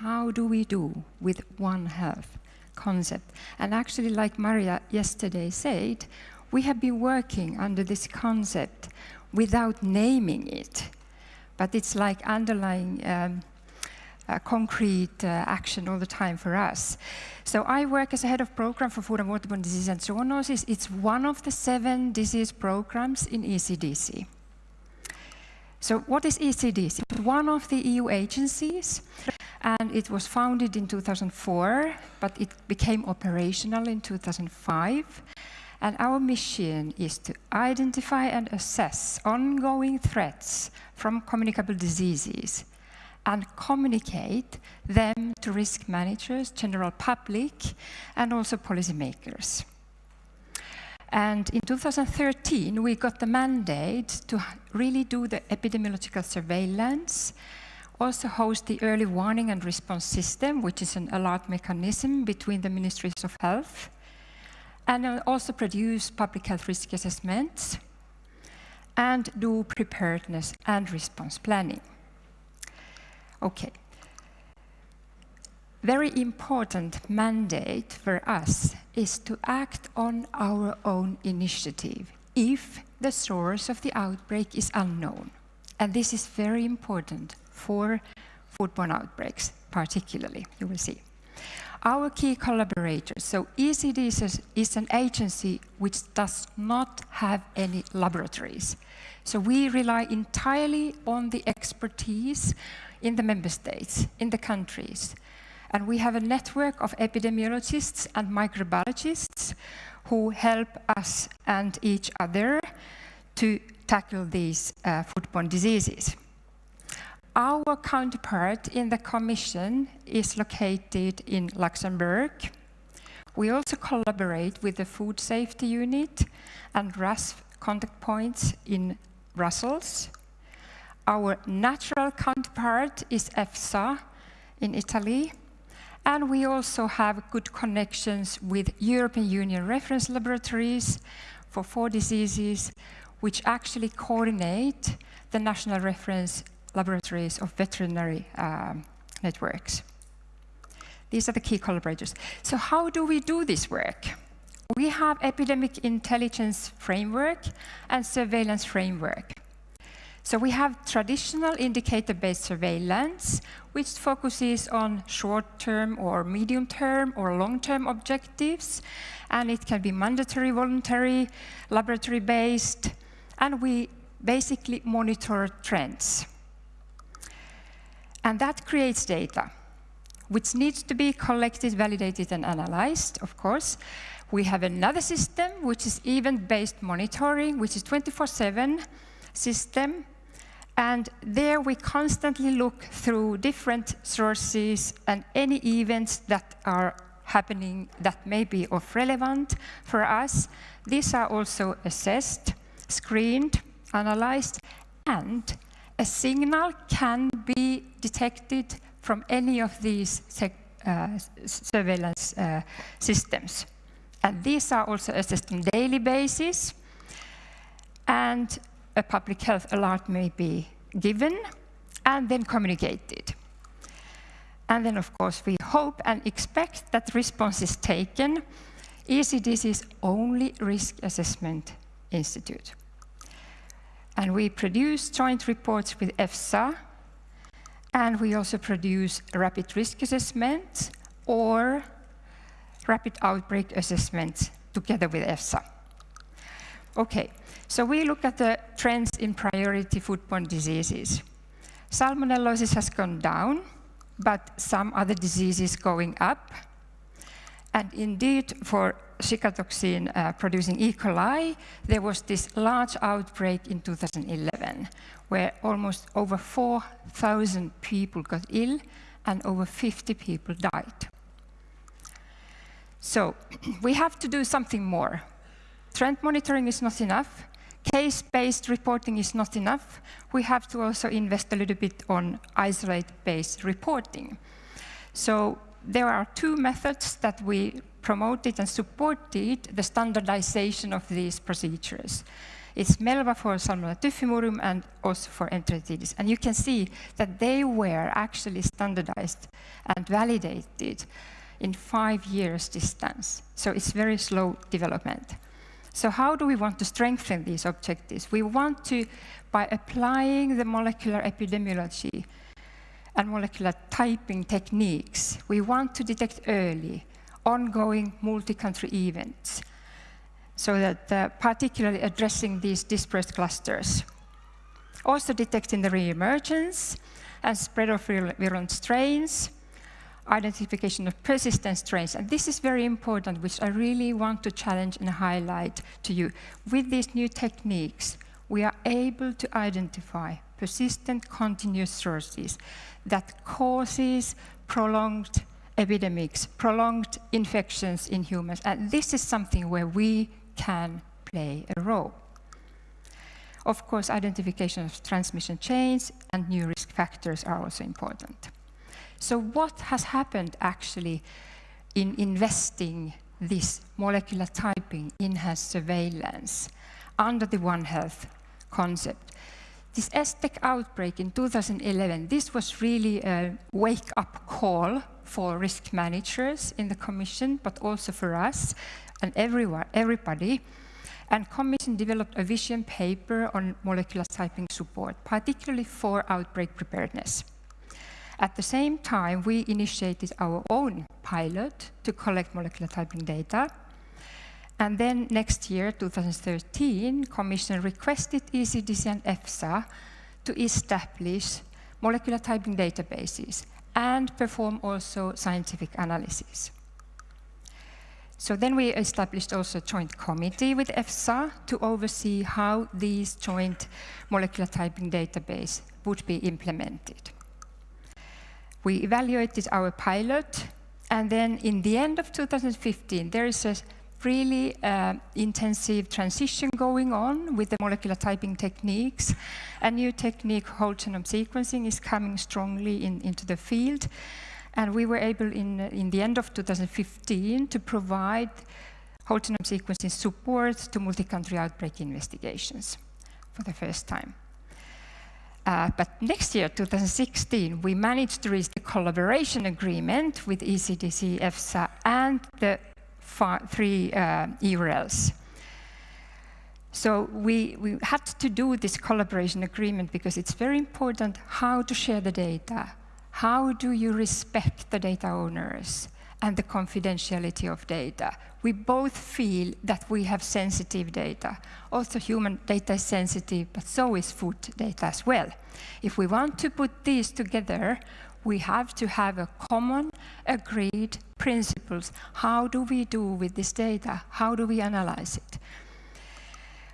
how do we do with One Health concept? And actually, like Maria yesterday said, we have been working under this concept without naming it. But it's like underlying um, concrete uh, action all the time for us. So I work as a head of program for food and waterborne disease and zoonosis. It's one of the seven disease programs in ECDC. So what is ECDC? One of the EU agencies and it was founded in 2004, but it became operational in 2005. And our mission is to identify and assess ongoing threats from communicable diseases and communicate them to risk managers, general public, and also policymakers. And in 2013, we got the mandate to really do the epidemiological surveillance, also host the early warning and response system, which is an alert mechanism between the ministries of health, and uh, also produce public health risk assessments, and do preparedness and response planning. Okay. Very important mandate for us is to act on our own initiative if the source of the outbreak is unknown. And this is very important for foodborne outbreaks, particularly, you will see. Our key collaborators, so ECD is, is an agency which does not have any laboratories. So we rely entirely on the expertise in the member states, in the countries. And we have a network of epidemiologists and microbiologists who help us and each other to tackle these uh, foodborne diseases. Our counterpart in the Commission is located in Luxembourg. We also collaborate with the Food Safety Unit and RASFF contact points in Brussels. Our natural counterpart is EFSA in Italy. And we also have good connections with European Union reference laboratories for four diseases, which actually coordinate the national reference laboratories of veterinary um, networks. These are the key collaborators. So how do we do this work? We have epidemic intelligence framework and surveillance framework. So we have traditional indicator-based surveillance, which focuses on short-term or medium-term or long-term objectives, and it can be mandatory, voluntary, laboratory-based, and we basically monitor trends. And that creates data, which needs to be collected, validated, and analyzed, of course. We have another system, which is event-based monitoring, which is 24-7 system, and there we constantly look through different sources and any events that are happening that may be of relevant for us. These are also assessed, screened, analyzed, and a signal can be detected from any of these uh, surveillance uh, systems. And these are also assessed on daily basis. And a public health alert may be given and then communicated. And then, of course, we hope and expect that response is taken. ECDC's only risk assessment institute. And we produce joint reports with EFSA, and we also produce rapid risk assessments or rapid outbreak assessments together with EFSA. Okay, so we look at the trends in priority foodborne diseases. Salmonellosis has gone down, but some other diseases going up. And indeed, for Shiga toxin uh, producing E. coli, there was this large outbreak in 2011, where almost over 4,000 people got ill and over 50 people died. So we have to do something more. Trend monitoring is not enough. Case-based reporting is not enough. We have to also invest a little bit on isolate-based reporting. So there are two methods that we promoted and supported the standardization of these procedures. It's MLVA for Salmonella typhimurium and also for Enteritidis. And you can see that they were actually standardized and validated in five years distance. So it's very slow development. So how do we want to strengthen these objectives? We want to, by applying the molecular epidemiology and molecular typing techniques, we want to detect early ongoing multi-country events so that uh, particularly addressing these dispersed clusters. Also detecting the re-emergence and spread of virulent strains, identification of persistent strains. And this is very important, which I really want to challenge and highlight to you. With these new techniques, we are able to identify persistent continuous sources that causes prolonged epidemics, prolonged infections in humans. And this is something where we can play a role. Of course, identification of transmission chains and new risk factors are also important. So what has happened actually in investing this molecular typing in enhanced surveillance under the One Health concept? This STEC outbreak in 2011, this was really a wake-up call for risk managers in the Commission, but also for us and everyone, everybody. And Commission developed a vision paper on molecular typing support, particularly for outbreak preparedness. At the same time, we initiated our own pilot to collect molecular typing data. And then next year, 2013, Commission requested ECDC and EFSA to establish molecular typing databases and perform also scientific analysis. So then we established also a joint committee with EFSA to oversee how these joint molecular typing database would be implemented. We evaluated our pilot, and then in the end of 2015, there is a really uh, intensive transition going on with the molecular typing techniques. A new technique, whole genome sequencing, is coming strongly in, into the field. And we were able, in, in the end of 2015, to provide whole genome sequencing support to multi-country outbreak investigations for the first time. Uh, but next year, 2016, we managed to reach the collaboration agreement with ECDC, EFSA, and the three uh, EURLs. So we, we had to do this collaboration agreement because it's very important how to share the data. How do you respect the data owners? and the confidentiality of data. We both feel that we have sensitive data. Also human data is sensitive, but so is food data as well. If we want to put these together, we have to have a common, agreed principles. How do we do with this data? How do we analyze it?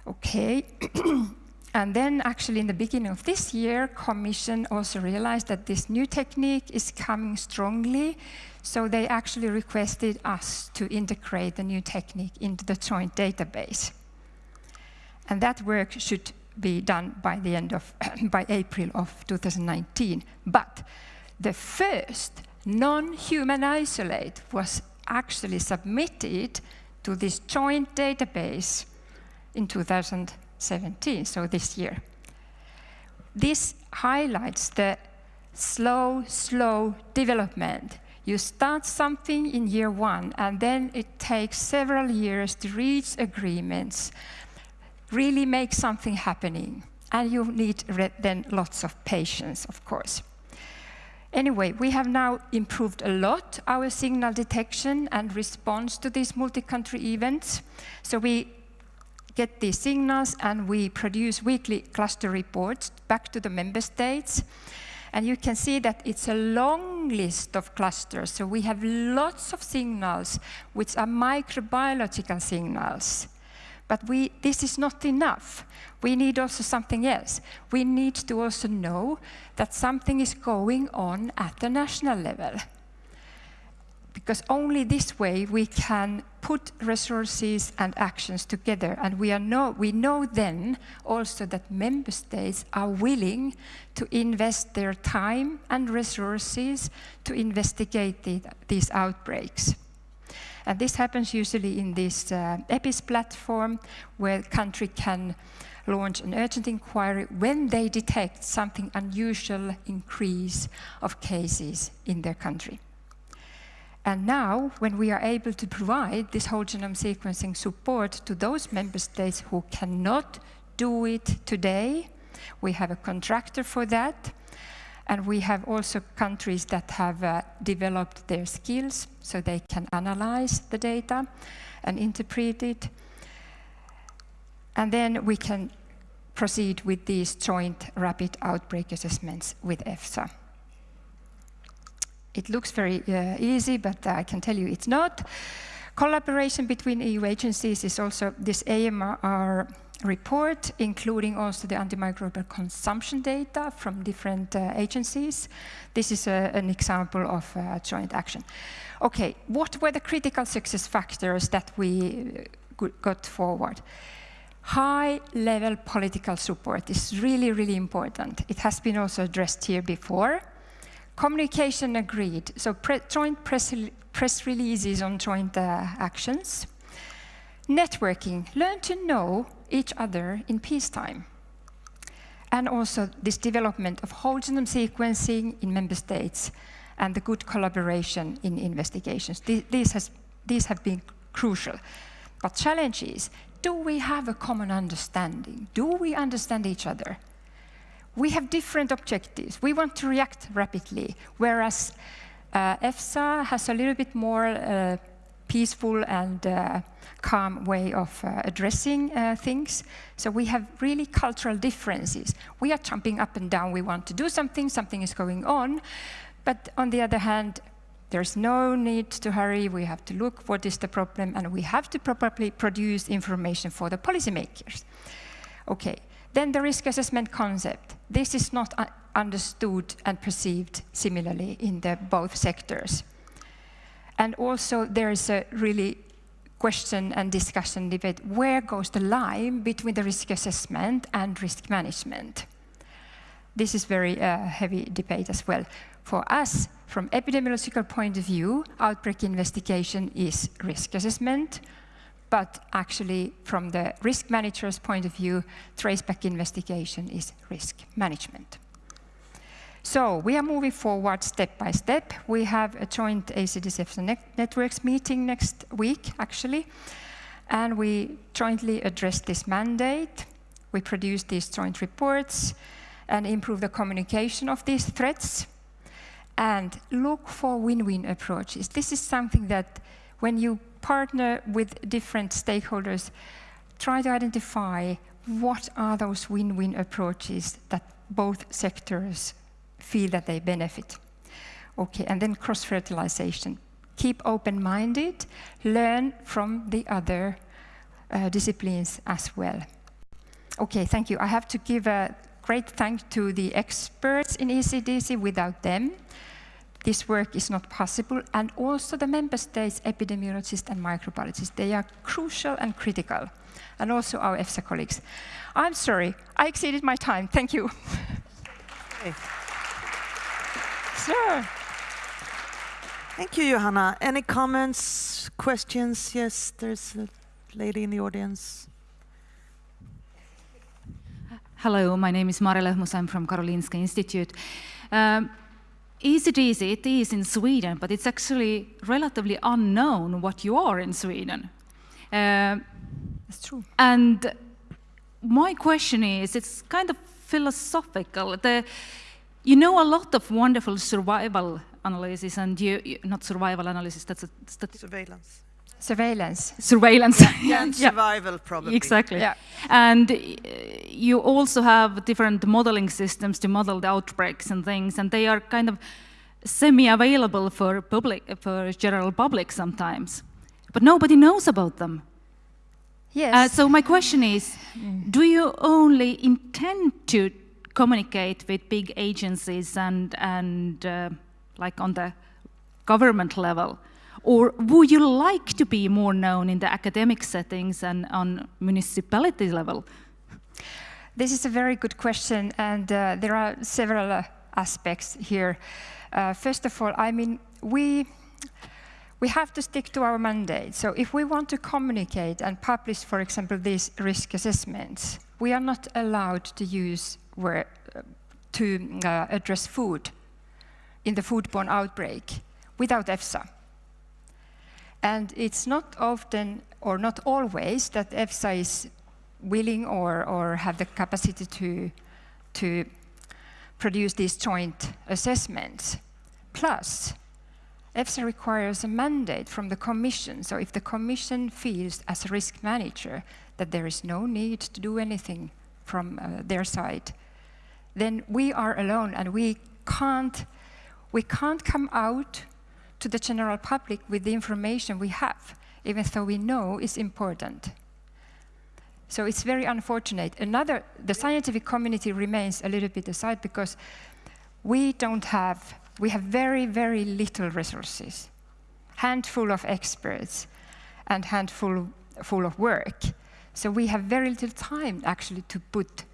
Okay. And then actually in the beginning of this year, Commission also realized that this new technique is coming strongly. So they actually requested us to integrate the new technique into the joint database. And that work should be done by the end of, by April of 2019. But the first non-human isolate was actually submitted to this joint database in 2017, so this year. This highlights the slow, slow development. You start something in year one, and then it takes several years to reach agreements, really make something happening. And you need then lots of patience, of course. Anyway, we have now improved a lot our signal detection and response to these multi-country events. So we get these signals and we produce weekly cluster reports back to the member states. And you can see that it's a long list of clusters. So we have lots of signals which are microbiological signals. But we, this is not enough. We need also something else. We need to also know that something is going on at the national level because only this way we can put resources and actions together. And we, know, we know then also that member states are willing to invest their time and resources to investigate the, these outbreaks. And this happens usually in this uh, EPIS platform where country can launch an urgent inquiry when they detect something unusual increase of cases in their country. And now, when we are able to provide this whole genome sequencing support to those member states who cannot do it today, we have a contractor for that, and we have also countries that have uh, developed their skills so they can analyze the data and interpret it. And then we can proceed with these joint rapid outbreak assessments with EFSA. It looks very uh, easy, but I can tell you it's not. Collaboration between EU agencies is also this AMR report, including also the antimicrobial consumption data from different uh, agencies. This is a, uh, an example of uh, joint action. Okay, what were the critical success factors that we uh, got forward? High-level political support is really, really important. It has been also addressed here before. Communication agreed, so pre joint press, press, releases on joint uh, actions. Networking, learn to know each other in peacetime. And also this development of whole genome sequencing in member states and the good collaboration in investigations. These, has, these have been crucial. But challenge is, do we have a common understanding? Do we understand each other? we have different objectives. We want to react rapidly, whereas uh, EFSA has a little bit more uh, peaceful and uh, calm way of uh, addressing uh, things. So we have really cultural differences. We are jumping up and down. We want to do something. Something is going on. But on the other hand, there's no need to hurry. We have to look what is the problem, and we have to properly produce information for the policymakers. Okay, then the risk assessment concept. This is not understood and perceived similarly in the both sectors. And also there is a really question and discussion debate, where goes the line between the risk assessment and risk management? This is very uh, heavy debate as well. For us, from epidemiological point of view, outbreak investigation is risk assessment, but actually from the risk manager's point of view, traceback investigation is risk management. So we are moving forward step by step. We have a joint ECDC networks meeting next week, actually, and we jointly address this mandate. We produce these joint reports and improve the communication of these threats and look for win-win approaches. This is something that when you partner with different stakeholders, try to identify what are those win-win approaches that both sectors feel that they benefit. Okay, and then cross-fertilization. Keep open-minded, learn from the other uh, disciplines as well. Okay, thank you. I have to give a great thanks to the experts in ECDC. Without them, this work is not possible, and also the member states' epidemiologists and microbiologists, they are crucial and critical, and also our EFSA colleagues. I'm sorry, I exceeded my time. Thank you. Sir. Thank you, Johanna. Any comments, questions? Yes, there's a lady in the audience. Hello, my name is Mari Löhmus. I'm from Karolinska Institute. Um, ECDC, it is in Sweden, but it's actually relatively unknown what you are in Sweden. Uh, That's true. And my question is, it's kind of philosophical. The, you know a lot of wonderful survival analysis and you, you not survival analysis, that's a... That's surveillance. Surveillance. Surveillance. Yeah, yeah and survival probably. Exactly. Yeah. And uh, you also have different modeling systems to model the outbreaks and things, and they are kind of semi-available for public, for general public sometimes, but nobody knows about them. Yes. Uh, so my question is, mm. do you only intend to communicate with big agencies and and uh, like on the government level? Or would you like to be more known in the academic settings and on municipality level? This is a very good question, and uh, there are several uh, aspects here. Uh, first of all, I mean, we, we have to stick to our mandate. So if we want to communicate and publish, for example, these risk assessments, we are not allowed to use where, uh, to uh, address food in the foodborne outbreak without EFSA. And it's not often or not always that EFSA is willing or, or have the capacity to, to produce these joint assessments. Plus, EFSA requires a mandate from the Commission. So if the Commission feels as a risk manager that there is no need to do anything from uh, their side, then we are alone and we can't, we can't come out to the general public with the information we have, even though we know it's important. So it's very unfortunate. Another, the scientific community remains a little bit aside because we don't have, we have very, very little resources, handful of experts and handful full of work. So we have very little time actually to put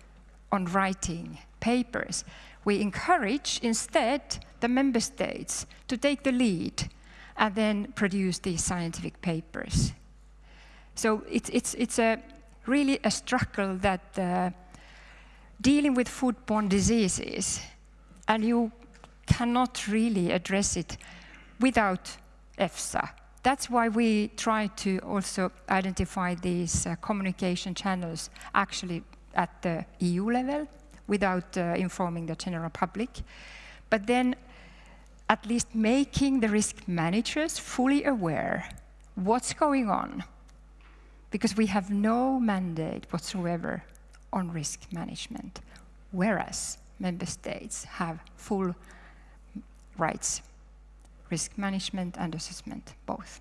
on writing papers. We encourage instead the member states to take the lead and then produce these scientific papers. So it's, it's, it's a, really a struggle that uh, dealing with foodborne diseases, and you cannot really address it without EFSA. That's why we try to also identify these uh, communication channels actually at the EU level without uh, informing the general public. But then at least making the risk managers fully aware what's going on because we have no mandate whatsoever on risk management, whereas member states have full rights, risk management and assessment, both.